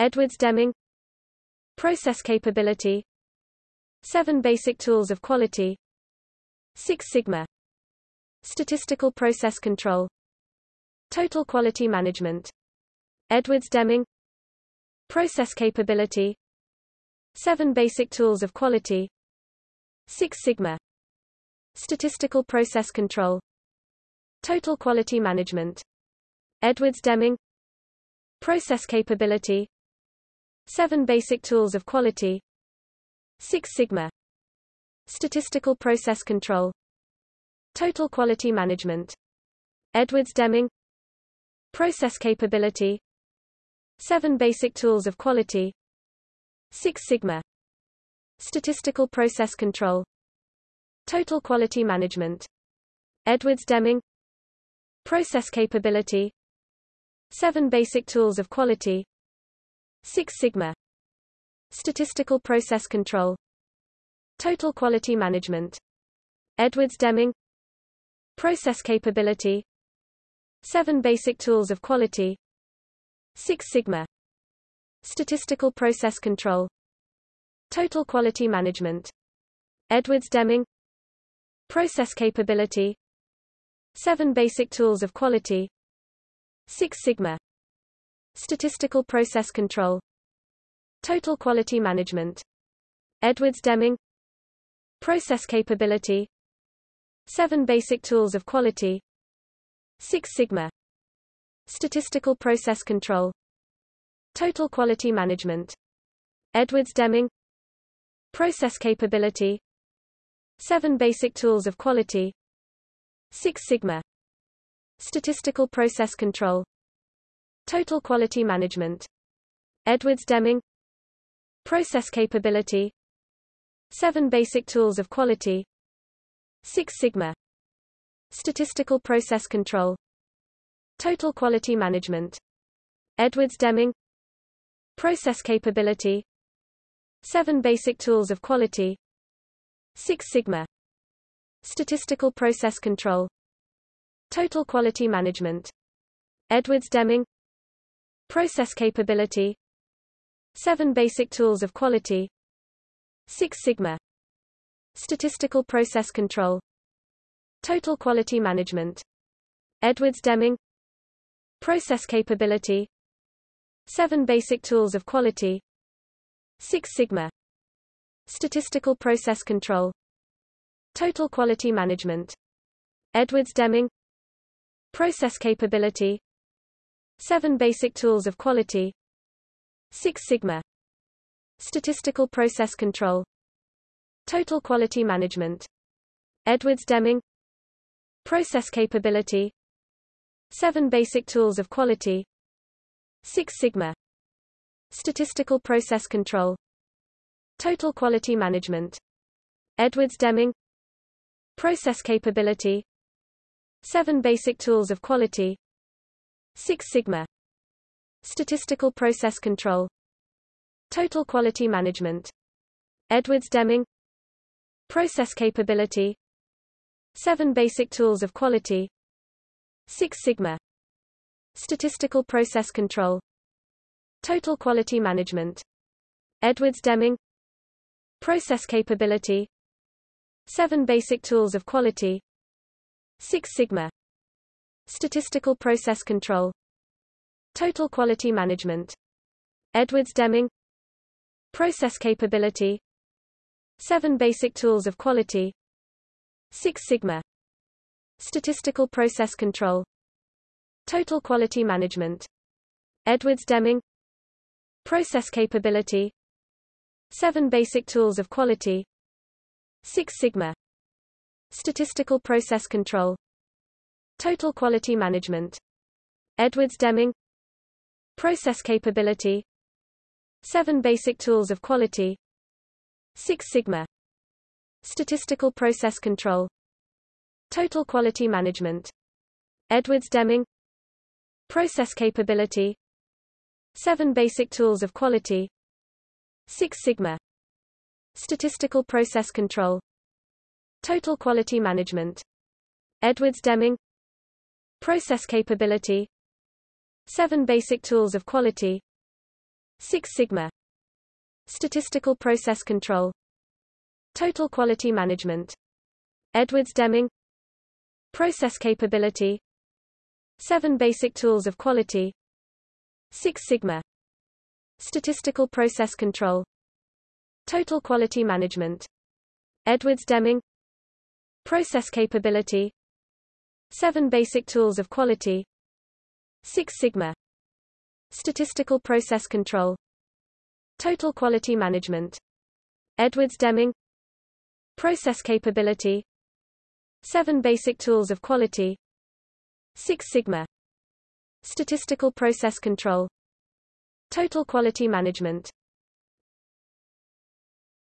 Edwards Deming. Process capability. 7 basic tools of quality. Six Sigma. Statistical process control. Total quality management. Edwards Deming. Process capability. 7 basic tools of quality. Six Sigma. Statistical process control. Total quality management. Edwards Deming. Process capability 7 basic tools of quality. Six Sigma. Statistical process control. Total quality management. Edwards Deming. Process capability. 7 basic tools of quality. Six Sigma. Statistical process control. Total quality management. Edwards Deming. Process capability. 7 basic tools of quality Six Sigma. Statistical process control. Total quality management. Edwards Deming. Process capability. 7 basic tools of quality. Six Sigma. Statistical process control. Total quality management. Edwards Deming. Process capability. 7 basic tools of quality. Six Sigma Statistical process control. Total quality management. Edwards Deming. Process capability. 7 basic tools of quality. Six Sigma. Statistical process control. Total quality management. Edwards Deming. Process capability. 7 basic tools of quality. Six Sigma. Statistical process control Total quality management. Edwards Deming. Process capability. 7 basic tools of quality. Six Sigma. Statistical process control. Total quality management. Edwards Deming. Process capability. 7 basic tools of quality. Six Sigma. Statistical process control. Total quality management. Edwards Deming Process capability 7 basic tools of quality Six Sigma Statistical process control Total quality management Edwards Deming Process capability 7 basic tools of quality Six Sigma Statistical process control Total quality management Edwards Deming Process capability 7 basic tools of quality. Six Sigma. Statistical process control. Total quality management. Edwards Deming. Process capability. 7 basic tools of quality. Six Sigma. Statistical process control. Total quality management. Edwards Deming. Process capability. 7 basic tools of quality Six Sigma. Statistical process control. Total quality management. Edwards Deming. Process capability. 7 basic tools of quality. Six Sigma. Statistical process control. Total quality management. Edwards Deming. Process capability. 7 basic tools of quality. Six Sigma Statistical process control. Total quality management. Edwards Deming. Process capability. 7 basic tools of quality. Six Sigma. Statistical process control. Total quality management. Edwards Deming. Process capability. 7 basic tools of quality. Six Sigma. Statistical process control Total quality management. Edwards Deming. Process capability. 7 basic tools of quality. Six Sigma. Statistical process control. Total quality management. Edwards Deming. Process capability. 7 basic tools of quality. Six Sigma. Statistical process control. Total quality management. Edwards Deming Process capability 7 basic tools of quality Six Sigma Statistical Process Control Total Quality Management Edwards Deming Process Capability Seven Basic Tools of Quality Six Sigma Statistical Process Control Total Quality Management Edwards Deming Process Capability Seven Basic Tools of Quality. Six Sigma. Statistical Process Control. Total Quality Management. Edwards Deming. Process Capability. Seven Basic Tools of Quality. Six Sigma. Statistical Process Control. Total Quality Management